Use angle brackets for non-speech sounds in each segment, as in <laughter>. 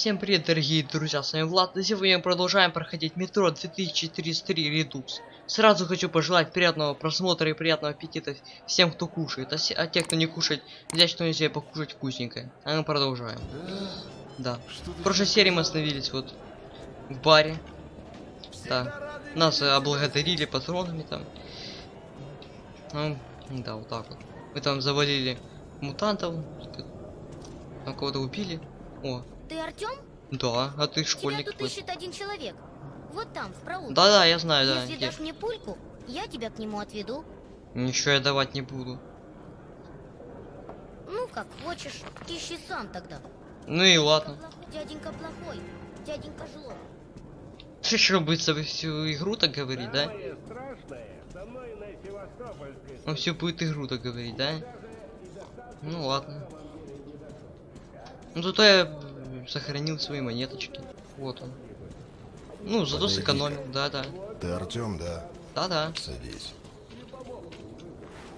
Всем привет, дорогие друзья, с вами Влад, и сегодня мы продолжаем проходить метро 2033 Redux. Сразу хочу пожелать приятного просмотра и приятного аппетита всем, кто кушает, а, а те, кто не кушает, взять что-нибудь себе покушать вкусненькое. А мы продолжаем. Да. В прошлой серии мы остановились вот в баре. Да. Нас э, облагодарили патронами там. Ну, да, вот так вот. Мы там завалили мутантов, там кого-то убили. О, Ты Артем? да, а ты Тебя школьник. тут какой. ищет один человек. Вот там, в проулке. Да-да, я знаю, да. Если дашь мне пульку, я тебя к нему отведу. Ничего я давать не буду. Ну, как хочешь. Ищи сам тогда. Ну и ладно. Дяденька плохой. Дяденька жлоб. Ты что, будет со всю игру так говорить, да? Самое страшное со мной на Севастопольской Он всю будет игру так говорить, да? Ну ладно. Ну зато я сохранил свои монеточки. Вот он. Ну, зато Подойди-ка. сэкономил, да-да. Ты Артем, да? Да-да. Садись.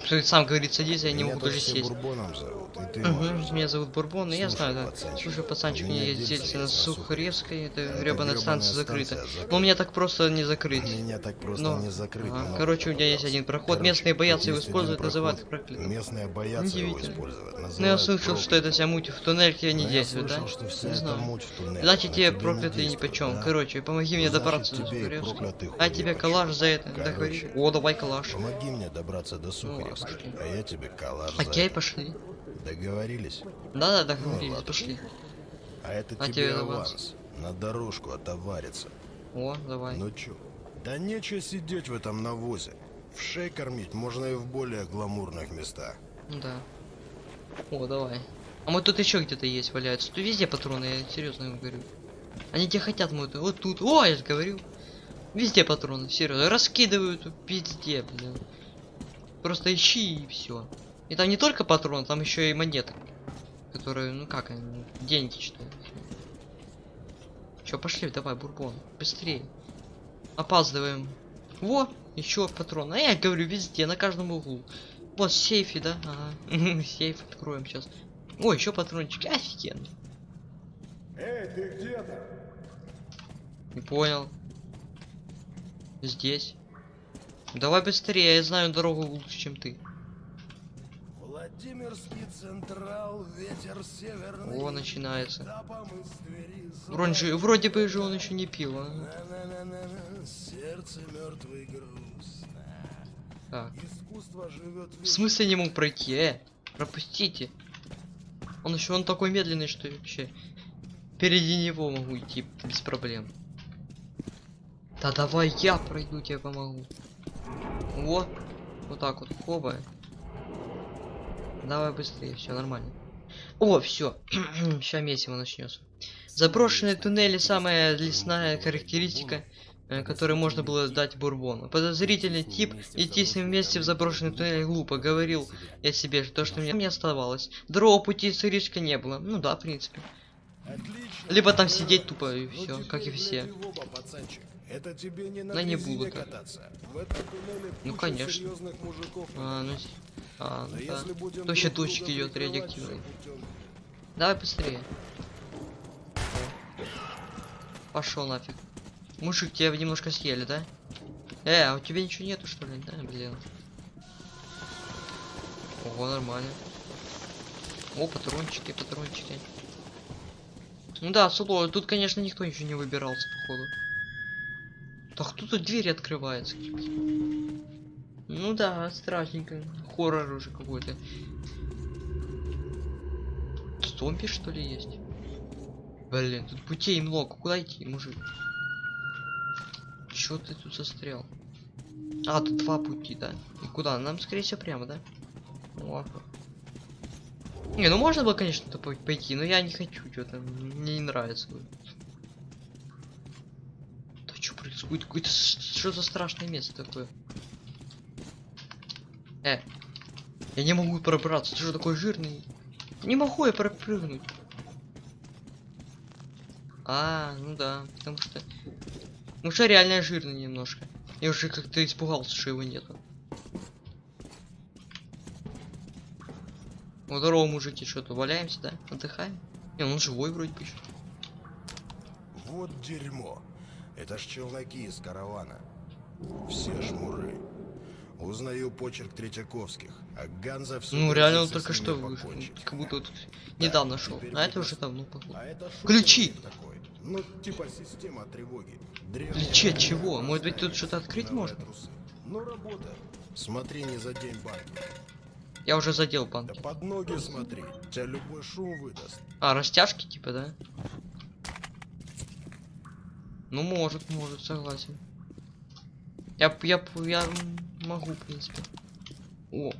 Что ты сам говорит, садись, я не Меня могу даже сесть. бурбоном зовут, и ты можешь Меня зовут Бурбон, и я знаю, да. пацанчик, Слушай, пацанчик, дельце дельце на Сухаревской, это Это гребаная станция закрыта. станция Но меня так просто не закрыть. Меня так просто Ну, не закрыть. ага. но- Короче, у меня есть один проход. Короче, Местные боятся его использовать, называют проклятым. Местные боятся его использовать. Ну я слышал, что это вся муть в туннельке не Но я да? слышал, что вся Не знаю. Значит, на тебе не проклятый ни почем. да? Короче, помоги мне добраться до Сухаревской. А тебе калаш за это, договори. О, давай калаш. Помоги мне добраться до Ну, Сухаревской, окей. а я тебе за Окей, это. пошли. Договорились? Да-да, договорились, ладно. пошли. А это А тебе тебе аванс. На дорожку отовариться. О, давай. Ну чё? Да нечего сидеть в этом навозе. В шей кормить можно и в более гламурных местах. Ну Да. О, давай. А мы тут еще где-то есть валяются. Тут везде патроны, я серьезно вам говорю. Они где хотят мы Вот тут. О, я же говорю. Везде патроны, серьезно. Раскидывают везде, блин. Просто ищи и все. И там не только патроны, там еще и монеты. Которые, ну как они, деньги что Че, пошли, давай, бурбон. Быстрее. Опаздываем. Во, еще патрон. А я говорю, везде, на каждом углу. Вот в сейфе, да? Ага. <laughs> Сейф откроем сейчас. О, еще патрончики. Офигенно. Эй, ты где там? Не понял. Здесь. Давай быстрее, я знаю дорогу лучше, чем ты. Владимирский Централ, ветер северный. О, начинается. Вроде, же- вроде бы же он еще не пил. а. На-на-на-на-на, Сердце мертвый груз. Так. В смысле не мог пройти? Э, пропустите. Он еще он такой медленный, что вообще впереди него могу идти без проблем. Да давай я пройду, тебе помогу. Вот, вот так вот, хоба. Давай быстрее, все нормально. О, все, сейчас <clears throat> месиво начнется. Заброшенные туннели самая лесная характеристика, э, которую можно было дать Бурбону. Подозрительный тип идти с ним вместе в заброшенный туннель глупо, говорил я себе, то, что мне не оставалось. Другого пути с риска не было. Ну да, в принципе. Либо там сидеть тупо и все, как и все. Это тебе не на Да не буду кататься. В этом туннеле Ну, конечно. серьезных мужиков. А, ну, а, Но да. если будем То еще идет радиоактивный. Давай быстрее. Пошел нафиг. Мужик, тебя немножко съели, да? Э, а у тебя ничего нету, что ли? Да, блин. Ого, нормально. О, патрончики, патрончики. Ну да, Суло, тут, конечно, никто ничего не выбирался, походу. Так кто тут двери открывается? Ну да, страшненько. Хоррор уже какой-то. Зомби что ли есть? Блин, тут путей много. Куда идти, мужик? Чё ты тут застрял? А, тут два пути, да? И куда? Нам, скорее всего, прямо, да? О. Не, ну можно было, конечно, пойти, но я не хочу, что-то мне не нравится. Да что происходит? Какое-то с- что за страшное место такое? Э, я не могу пробраться, ты что такой жирный? Не могу я пропрыгнуть. А, ну да, потому что... Ну что реально жирный немножко. Я уже как-то испугался, что его нету. Ну, здорово, мужики, что-то валяемся, да? Отдыхаем? Не, он живой вроде бы. Вот дерьмо. Это ж челноки из каравана. Все шмуры. Узнаю почерк Третьяковских, а Ганза все Ну реально он только что вышел. Как будто вот недавно шел. теперь А это уже давно походу. А это Ключи! такой? Ну, типа система тревоги. Древняя Ключи от работа, чего? Может быть, тут что-то открыть можно? Ну, работает. Смотри, не задень банки. Я уже задел Да банки. под ноги смотри. Тебя любой шум выдаст. А, растяжки типа, да? Ну может, может, согласен. Я, я, я могу, в принципе. О.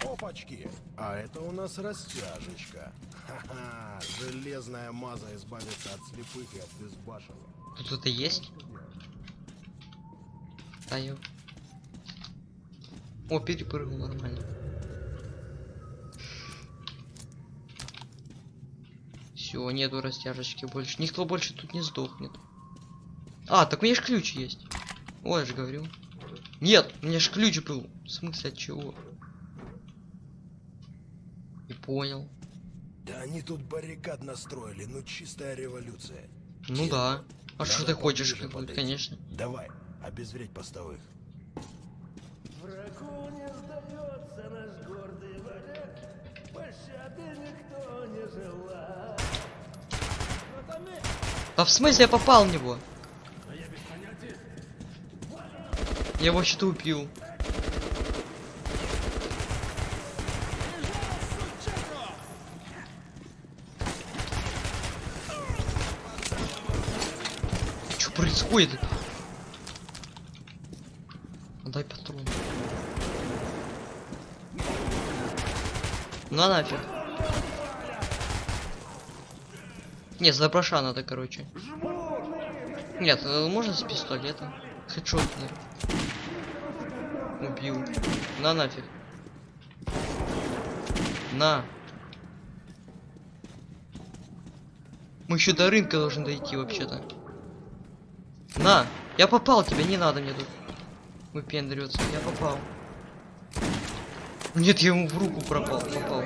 Опачки! А это у нас растяжечка. Ха-ха! Железная маза избавится от слепых и от безбашенных. Тут это есть? Да ё. О, перепрыгнул нормально. Все, нету растяжечки больше. Никто больше тут не сдохнет. А, так у меня ж ключ есть. Ой, я же говорил. Нет, у меня ж ключ был. В смысле от чего? Не понял. Да они тут баррикад настроили, ну чистая революция. Ну да. А что ты хочешь, как подойти. конечно. Давай, обезвредь постовых. Врагу не сдается наш гордый варяг, пощады никто не желает. Да в смысле я попал в него? Я его что-то убил. Что происходит? Дай патрон. На нафиг. Не, за броша надо, короче. Нет, э, можно с пистолета. Наверное. Убил. На нафиг. На. Мы еще до рынка должны дойти вообще-то. На. Я попал тебя, не надо мне тут. Выпендриваться. Я попал. Нет, я ему в руку пропал, попал.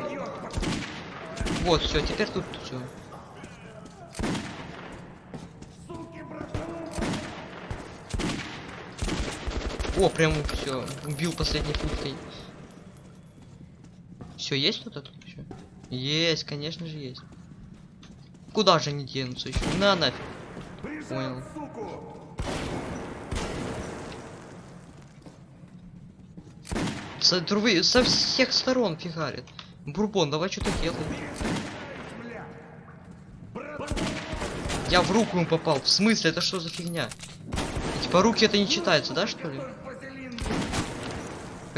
Вот, все, теперь тут все. О, прям все, убил последней путкой. Все, есть кто-то тут еще? Есть, конечно же есть. Куда же они денутся еще? На нафиг. Понял. Со, трувы- со всех сторон фигарит. Бурбон, давай что-то делай. Я в руку ему попал. В смысле, это что за фигня? Типа руки это не читается, да, что ли?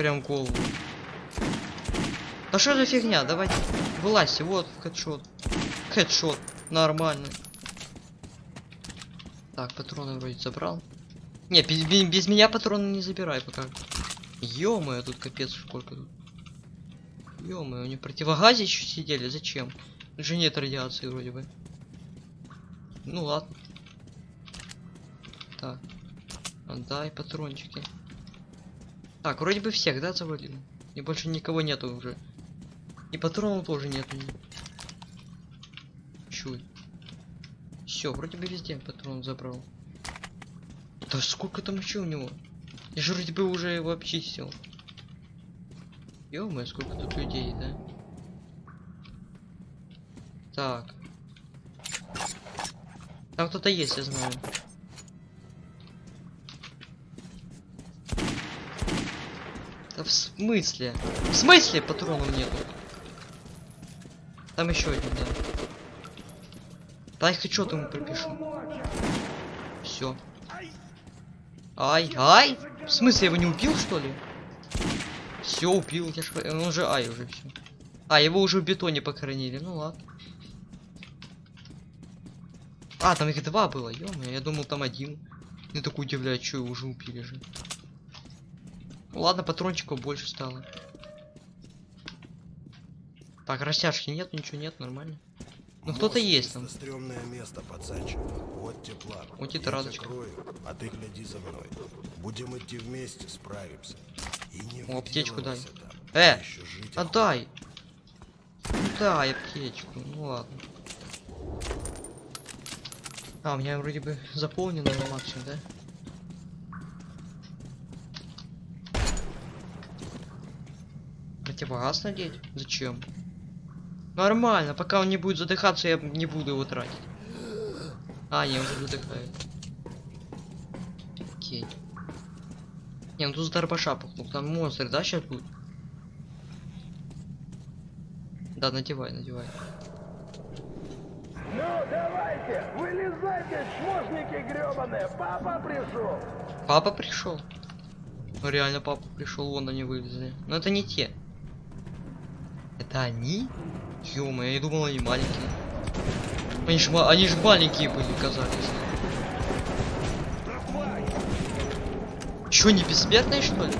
Прям голову. Да что за фигня? Давайте. Вылазьте, вот, хедшот. Хедшот. Нормально. Так, патроны вроде забрал. Не, без, без- без меня патроны не забирай пока. ё тут капец сколько тут. ё у них противогазе еще сидели, зачем? Тут же нет радиации вроде бы. Ну ладно. Так. Отдай патрончики. Так, вроде бы всех, да, завалил? И больше никого нету уже. И патронов тоже нету. Чуй. Все, вроде бы везде патрон забрал. Да сколько там еще у него? Я же вроде бы уже его обчистил. ё сколько тут людей, да? Так. Там кто-то есть, я знаю. Да в смысле? В смысле патронов нету? Там еще один, да. Дай хоть что-то ему пропишу. Все. Ай, ай! В смысле, я его не убил, что ли? Все, убил, я ж... Он уже ай уже все. А, его уже в бетоне похоронили, ну ладно. А, там их два было, ё я думал там один. Я такой удивляюсь, что его уже убили же. Ну ладно, патрончиков больше стало. Так, растяжки нет, ничего нет, нормально. Ну кто-то есть там. стрёмное место, пацанчик. Вот тепла. Вот это радочка. крою, а ты гляди за мной. Будем идти вместе, справимся. И не О, аптечку дай. там. Э, Отдай. Дай аптечку, ну ладно. А, у меня вроде бы заполнено на максимум, да? Противогаз надеть? Зачем? Нормально, пока он не будет задыхаться, я не буду его тратить. А, не, уже задыхает. Окей. Не, ну тут с дробаша пухнул. Там монстры, да, сейчас будут? Да, надевай, надевай. Ну, давайте, вылезайте, чмошники гребаные, папа пришел. Папа пришел. Ну реально папа пришел, вон они вылезли. Но это не те. Это они? ё я думал, они маленькие. Они ма- они же маленькие были, казались. Чё, не бессмертные, что ли?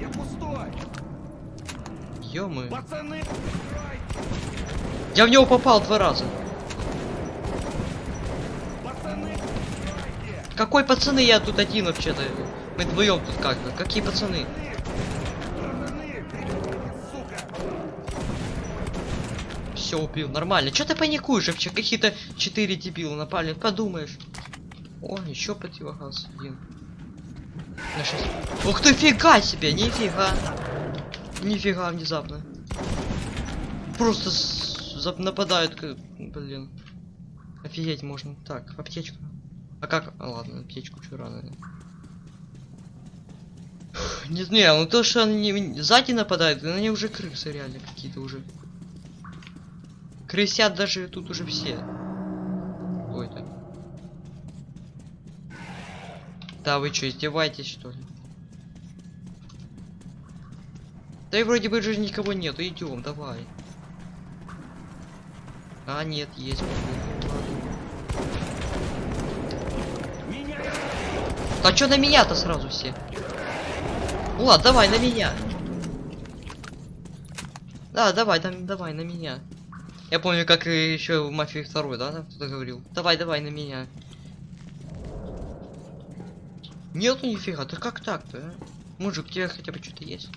Я пустой. ё Пацаны, Я в него попал два раза. Какой пацаны, я тут один вообще-то. Мы вдвоем тут как-то. Какие пацаны, Все убил, нормально. Че ты паникуешь вообще? Какие-то четыре дебила напали, подумаешь. О, еще противогаз один. На. Ух ты, фига себе, нифига. Нифига внезапно. Просто нападают, блин. Офигеть можно. Так, аптечка. А как? А, ладно, аптечку чё рано. Не знаю, ну то, что они сзади нападают, они уже крысы реально какие-то уже. Крысят даже тут уже все. Ой, так. Да вы что, издеваетесь что ли? Да и вроде бы же никого нету, идем, давай. А, нет, есть. А чё на меня-то сразу все? Ладно, давай на меня. Да, давай, там, давай на меня. Я помню, как еще в мафии второй, да, кто-то говорил. Давай, давай на меня. Нету нифига, да как так-то, а? Мужик, у тебя хотя бы что-то есть?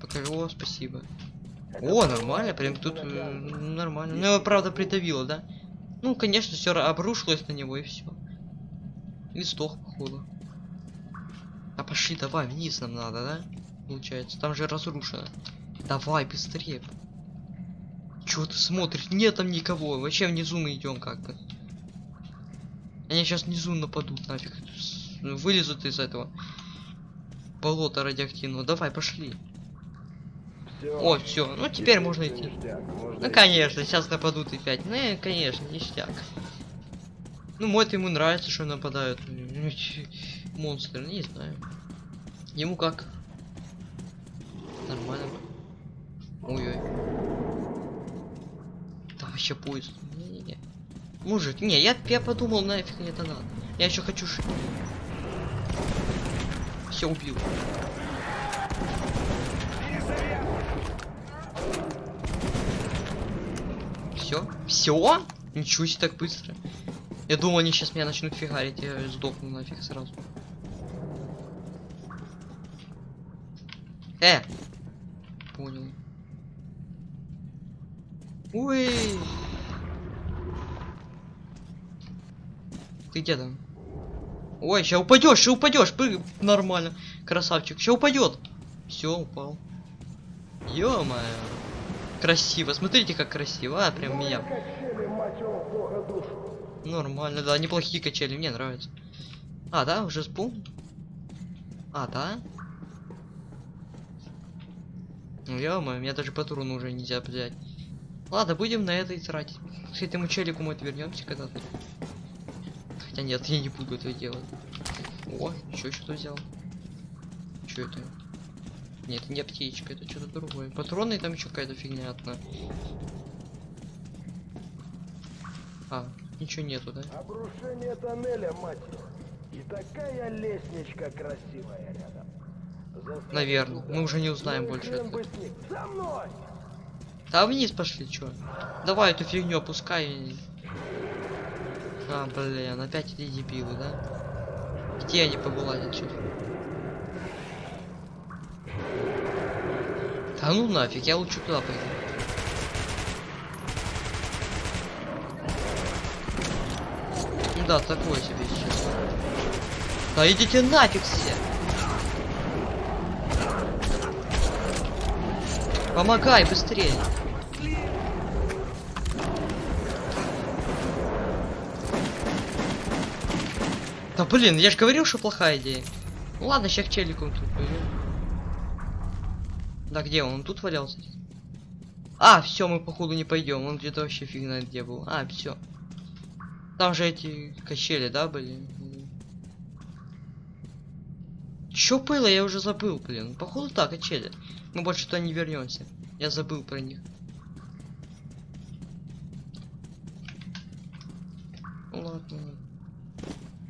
Покажи, о, спасибо. О, нормально, прям тут э, нормально. Ну, его, правда, придавило, да? Ну, конечно, все обрушилось на него и все. И сдох, походу. А пошли, давай, вниз нам надо, да? Получается, там же разрушено. Давай, быстрее. Чего ты смотришь? Нет там никого. Вообще внизу мы идем как бы. Они сейчас внизу нападут нафиг. Вылезут из этого болота радиоактивного. Давай, пошли. О, все. Ну теперь можно идти. Ну конечно, сейчас нападут и пять. Ну, конечно, ништяк. Ну, мой ему нравится, что нападают. Монстры, не знаю. Ему как? Нормально. Ой-ой. Там вообще поезд. Не-не-не. Мужик, не, я, я подумал, нафиг мне это надо. Я еще хочу ш... Все убил. Все? Все? Ничего себе так быстро. Я думал, они сейчас меня начнут фигарить, я сдохну нафиг сразу. Э! Понял. Ой! Ты где там? Ой, сейчас упадешь, сейчас упадешь, прыг... нормально. Красавчик, сейчас упадет. Все, упал. ё Красиво, смотрите, как красиво, а, прям меня. Нормально, да, неплохие качели, мне нравится. А, да, уже спун? А, да? Ну, мне даже патроны уже нельзя взять. Ладно, будем на это и тратить. К этому челику мы вернемся когда-то. Хотя нет, <laughs> я не буду этого делать. О, еще что-то взял. Что это? Нет, не аптечка, это что-то другое. Патроны там еще какая-то фигня одна. А, ничего нету, да? Обрушение тоннеля, мать. И такая лестничка красивая рядом. Заставь Наверное, туда. мы уже не узнаем Ну больше этого. За мной! Да вниз пошли, чё? Давай эту фигню опускай. А, блин, опять эти дебилы, да? Где они повылазят сейчас? Да ну нафиг, я лучше туда пойду. Да, такое себе сейчас. Да идите нафиг все. Помогай быстрее. Да блин, я же говорил, что плохая идея. Ну ладно, сейчас к челику тут пойдем. Да где он? Он тут валялся? А, все, мы походу не пойдем. Он где-то вообще фиг знает где был. А, все. Там же эти качели, да, были? Чё было, я уже забыл, блин. Походу так, качели. Мы больше туда не вернемся. Я забыл про них. Ну Ладно.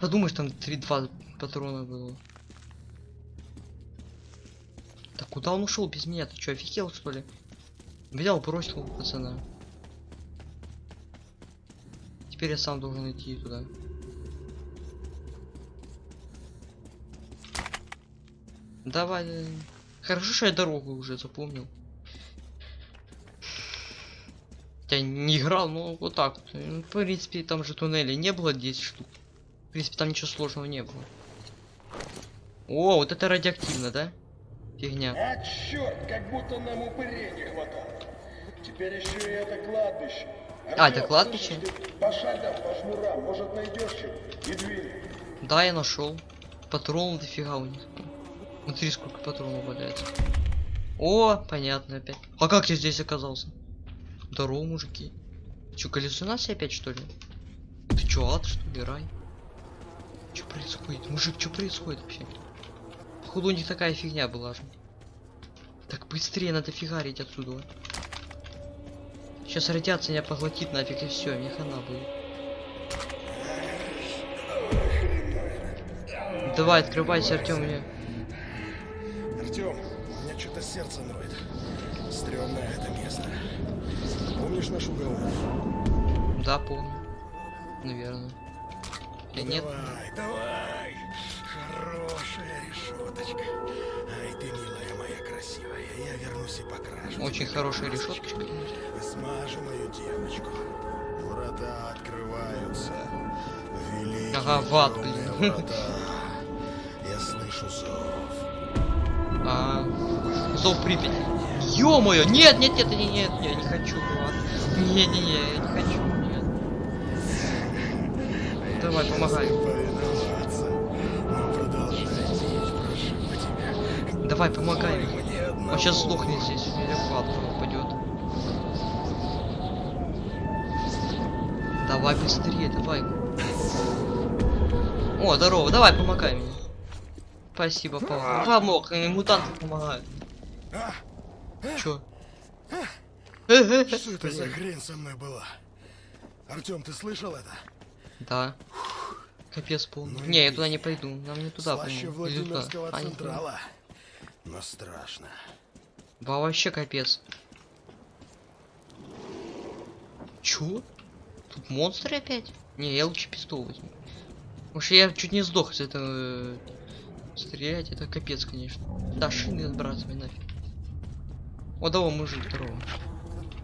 Подумаешь, там 3-2 патрона было. Так куда он ушел без меня? Ты что, офигел что ли? Взял, бросил пацана. Теперь я сам должен идти туда. Давай. э, Хорошо, что я дорогу уже запомнил. Я не играл, но вот так. Ну, В принципе, там же туннелей не было 10 штук. В принципе, там ничего сложного не было. О, вот это радиоактивно, да? Фигня. А черт, как будто нам упырей не хватало. Теперь еще и это кладбище. А, это Артём, кладбище? слышишь, ты По шагам, по шнурам, может найдешь? И двери. Да, я нашел. Патронов дофига у них. Смотри, сколько патронов валяется. О, понятно опять. А как я здесь оказался? Здорово, мужики. Че, галлюцинация опять что ли? Ты чё, ад что ли, рай? Что происходит? Мужик, что происходит вообще? Походу у них такая фигня была же. Так быстрее надо фигарить отсюда. Сейчас радиация меня поглотит нафиг и все, мне хана будет. Давай, открывайся, Артем, мне. Артем, у меня что-то сердце ноет. Стремное это место. Помнишь наш уговор? Да, помню. Наверное. Или нет? Давай, давай. Хорошая решеточка. Ай, ты милая моя красивая. Я вернусь и покрашу. Очень хорошая решеточка. Смажу мою девочку. Врата открываются. Великие Ага, в ад, блин. <laughs> Я слышу зов. А, зов Припяти. Ё-моё! Нет, нет, нет, нет, нет, я не хочу. Не-не-не, я не хочу. Давай, помогай. Давай, помогай. Он сейчас сдохнет здесь, или в ад упадет. Давай быстрее, давай. О, здорово, давай, помогай мне. Спасибо, помог. Помог, мутанты помогают. Чё? что это за хрень со мной была? Артем, ты слышал это? Да. Капец полный. Ну, не, я туда не пойду. Нам не туда, по-моему. Или туда. А, не туда. централа. Но страшно. Ба, вообще капец. Чё? Тут монстры опять? Не, я лучше пистол возьму. Что я чуть не сдох с этого э, стрелять, это капец, конечно. Да, шины отбрасывай нафиг. О, давай, мужик, здорово.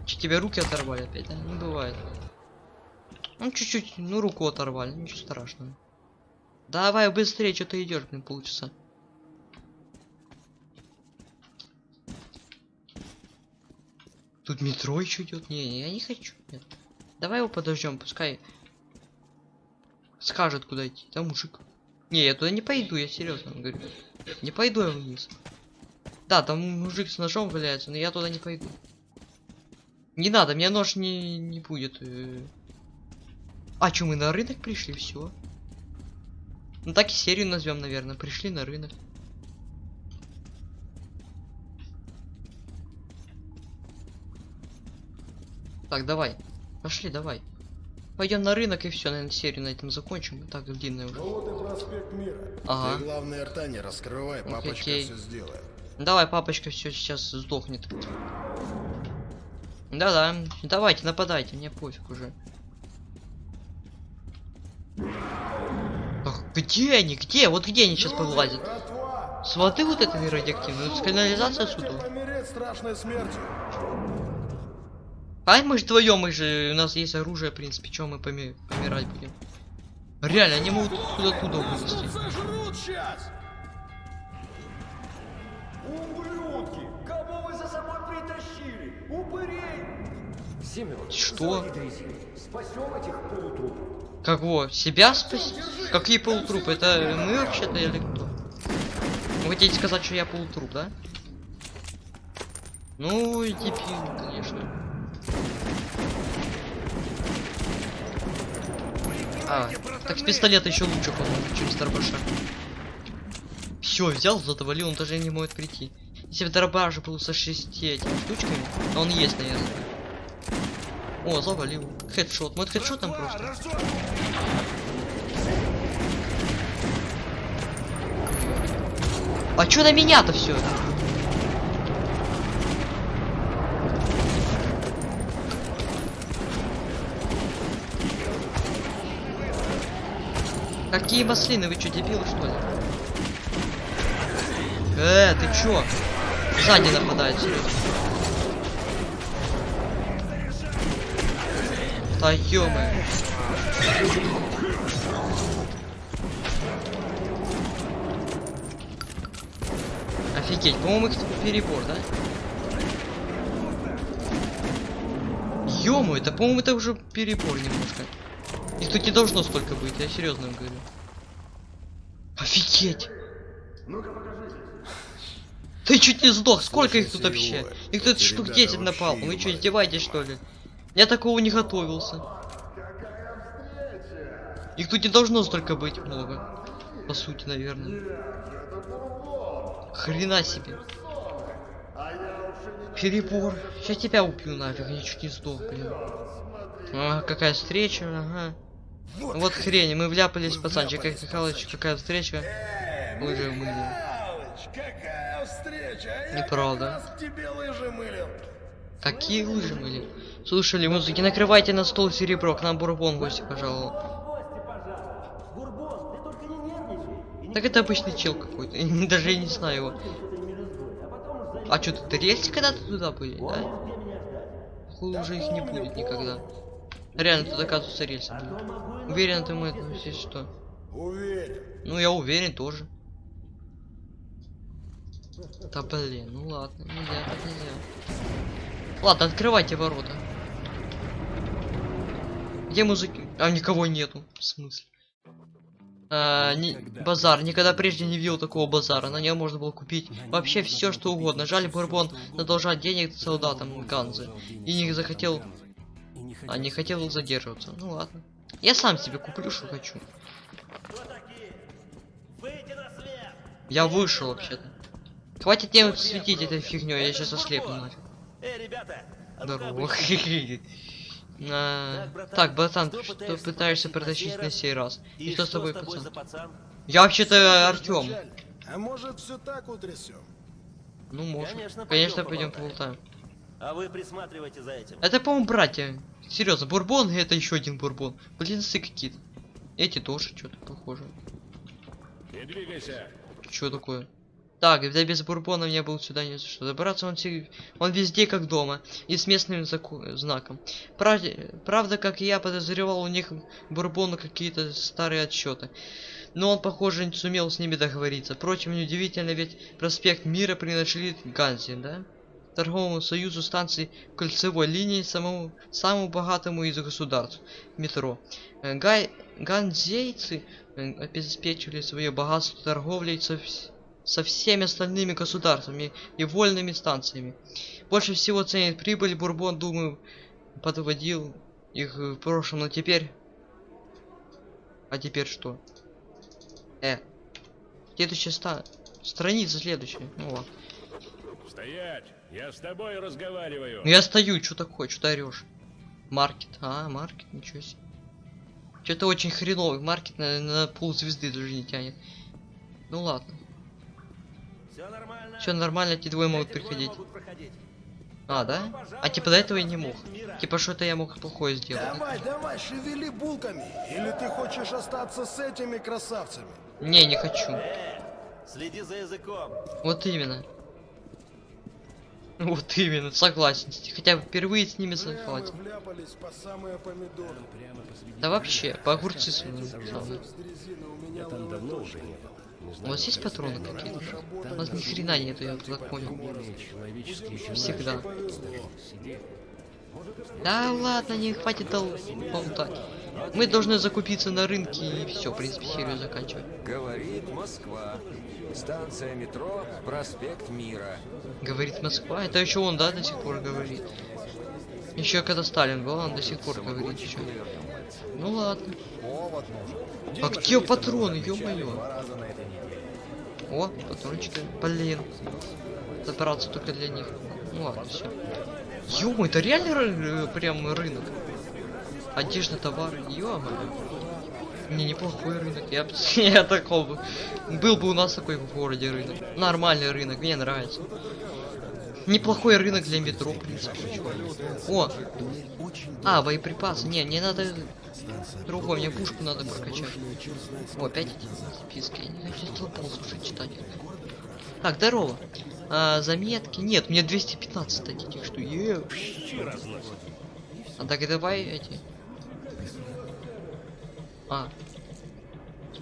Че, тебе руки оторвали опять, да? Не бывает. Ну, чуть-чуть, ну, руку оторвали, ничего страшного. Давай быстрее, что ты идешь, блин, полчаса. Тут метро еще идет. Не, не, я не хочу. Нет. Давай его подождем, пускай скажет, куда идти. Там мужик. Не, я туда не пойду, я серьезно говорю. Не пойду я вниз. Да, там мужик с ножом валяется, но я туда не пойду. Не надо, мне нож не, не будет. А что, мы на рынок пришли, все. Ну так и серию назовем, наверное. Пришли на рынок. Так, давай. Пошли, давай. Пойдем на рынок и все, наверное, серию на этом закончим. Так, длинная уже. Ну вот и проспект Мира. Ага. Ты главное рта не раскрывай, папочка Окей. все сделает. Давай, папочка все сейчас сдохнет. Да-да, давайте, нападайте, мне пофиг уже. Где они? Где? Вот где они сейчас повылазят? Братва! Смотри вот это радиоактивное. Это канализация Можете отсюда. помереть страшной смертью. А мы же вдвоем, мы же у нас есть оружие, в принципе, чем мы поми- помирать будем. Реально, они могут оттуда вылезти. Ублюдки! Кого вы за собой притащили? Упырей! Семен, Что? Спасем этих полутрупов. Кого? Себя спасти? Какие полутрупы? Это мы вообще-то или кто? Вы хотите сказать, что я полутруп, да? Ну, и дебил, конечно. А, так с пистолета еще лучше, по-моему, чем с дробаша. Все, взял, завалил, он даже не может прийти. Если бы дробаш был со шести этими штучками, а он есть, наверное. О, завалил. Хедшот. Может хедшотом просто? А чё на меня-то все? Какие маслины? Вы чё, дебилы, что ли? Э, ты чё? Сзади нападает, серьезно. Да -мо. Офигеть, по-моему, их перебор, да? Ё это, по-моему, это уже перебор немножко. Их тут не должно столько быть, я серьезно говорю. Офигеть! Ты чуть не сдох, сколько их тут вообще? Их тут штук ребята 10 напал. Вы что, издеваетесь что ли? Я такого не готовился. Их тут не должно столько быть много. По сути, наверное. Хрена себе. Перебор. Сейчас тебя убью нафиг, я чуть не сдох, блин. А, какая встреча, ага. Вот хрень, мы вляпались, пацанчик, как Михалыч, какая встреча. Лыжи мыли. Михалыч, какая встреча! А я Неправда. как лыжи мылил. Какие лыжи были? Слушали музыки, накрывайте на стол серебро, к нам бурбон гости пожаловал. Гости, пожалуйста. Бурбон, ты только не нервничай. И Так это обычный чел какой-то, даже я не знаю его. А что, ты рельсы когда-то туда были, да? Хуй уже их не будет никогда. Реально, тут оказывается рельсы и Уверен, ты мы если что. Ну, я уверен тоже. Да блин, ну ладно, нельзя, так нельзя. Ладно, открывайте ворота. Где музыки? А никого нету. В смысле? А, не- базар. Никогда прежде не видел такого базара. На нем можно было купить вообще все, что угодно. Жаль, Бурбон задолжать денег солдатам Ганзы. И не захотел... А не хотел задерживаться. Ну ладно. Я сам себе куплю, что хочу. Я вышел вообще-то. Хватит мне светить этой фигней, я сейчас ослепну. Эй, ребята! Здорово. <laughs> А, Так, братан, Так, братан, что что пытаешься протащить на сей раз? И что с тобой, за пацан? пацан? Я вообще-то Артем. А может все так утрясем? Ну, может. Конечно, Конечно, пойдем поболтаем. А вы присматривайте за этим. Это, по-моему, братья. Серьезно, бурбон и это еще один бурбон. Блинцы какие-то. Эти тоже что-то похоже. Не двигайся. Что такое? Так, да без бурбона мне было сюда не за что. Добраться он, он везде как дома. И с местным знаком. Правда, правда, как я подозревал, у них бурбону какие-то старые отсчеты. Но он, похоже, не сумел с ними договориться. Впрочем, неудивительно, ведь проспект Мира принадлежит Ганзе, да? Торговому союзу станций кольцевой линии самому самому богатому из государств метро. Гай, ганзейцы э, обеспечивали свое богатство торговлей со, вс- со всеми остальными государствами и вольными станциями. Больше всего ценит прибыль Бурбон, думаю, подводил их в прошлом, но теперь... А теперь что? Э. Следующая ста... Страница следующая. Ну ладно. Стоять! Я с тобой разговариваю. Ну я стою, что такое, что орешь? Маркет. А, маркет, ничего себе. Что-то очень хреновый маркет на, на пол звезды даже не тянет. Ну ладно. Все нормально. Все нормально, эти двое могут приходить. А, да? А типа до этого я не мог. Типа что-то я мог плохое сделать. Давай, давай, шевели булками. Или ты хочешь остаться с этими красавцами? Не, не хочу. Э, следи за языком. Вот именно. <laughs> Вот именно, согласен. Хотя бы впервые с ними согласен. по. Да вообще, по огурцы. С у меня Там давно уже не было. У вас есть патроны какие-то? У вас ни хрена нету, я так понял. Всегда. Да ладно, не хватит дол- болтать. Мы должны закупиться на рынке и все, в принципе, серию заканчивать. Говорит Москва. Станция метро, проспект Мира. Говорит Москва, это еще он, да, до сих пор говорит. Еще когда Сталин был, он до сих пор говорит еще. Ну ладно. А где патроны, ё-моё? О, патрончики. Блин. Добраться только для них. Ну ладно, все. ё это реально ры- э, прям рынок? Одежда, товары, ё Не, неплохой рынок. Я, <laughs> я такого бы. Был бы у нас такой в городе рынок. Нормальный рынок, мне нравится. Неплохой рынок для метро. О! А, боеприпасы. Не, мне надо другой, мне пушку надо прокачать. О, опять эти списки. Я не хочу толпал, слушай, читать. Так, здорово. А, заметки. Нет, мне 215 дадите, что е. А так давай эти. А.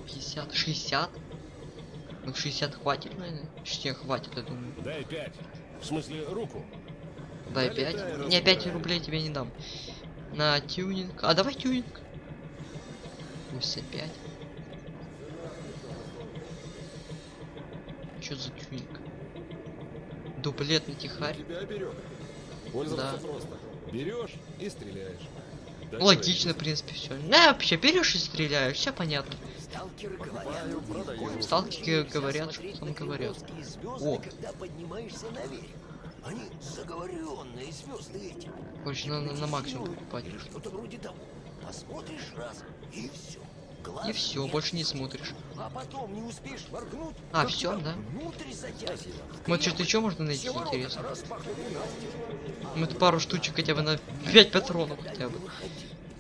50, 60? Ну 60 хватит, наверное. 60 хватит, я думаю. Дай пять. В смысле, руку. Дай 5. Не, 5 рублей тебе не дам. На тюнинг. А давай тюнинг. 85. Что за тюнинг? Дуплет на тихарь. Тебя берет. Пользоваться Да. просто. Берешь и стреляешь. Да Логично, в принципе, все. На, вообще берешь и стреляешь, все понятно. Сталкеры говорят, Сталкеры говорят, что там говорят. О. Они заговоренные звезды эти. короче, надо на максимум покупать. Что-то вроде того. Посмотришь раз, и все. И все, больше не смотришь. А потом не успеешь моргнуть. А, тебя да? Вот что-то еще можно найти Все интересно. это пару штучек хотя бы на 5 патронов хотя бы.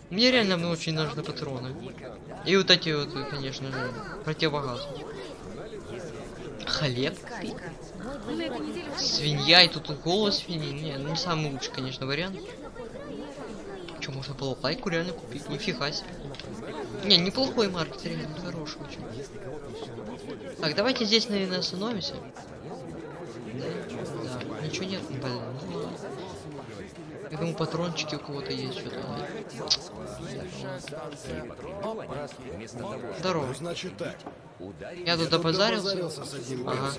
Мне реально ну, очень нужны патроны. И вот эти вот, конечно же, противогаз. Хлеб. Свинья, и тут голос свиньи. Не, ну не самый лучший, конечно, вариант. Что, можно было лайку реально купить? Нифига себе. Не, неплохой маркет, реально хороший очень. Так, давайте здесь, наверное, остановимся. Да, да, ничего нет, блин. Ну. Я думаю, патрончики у кого-то есть что-то. Здорово. Ну, значит так. Я тут опозарился. Ага.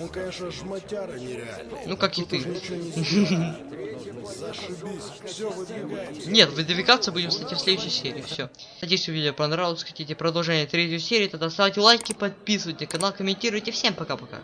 Он, конечно, шматяра нереальный. Ну, как и ты. <laughs> Нет, выдвигаться будем, кстати, в следующей серии. Все. Надеюсь, видео понравилось. Хотите продолжение третьей серии, тогда ставьте лайки, подписывайтесь на канал, комментируйте. Всем пока-пока.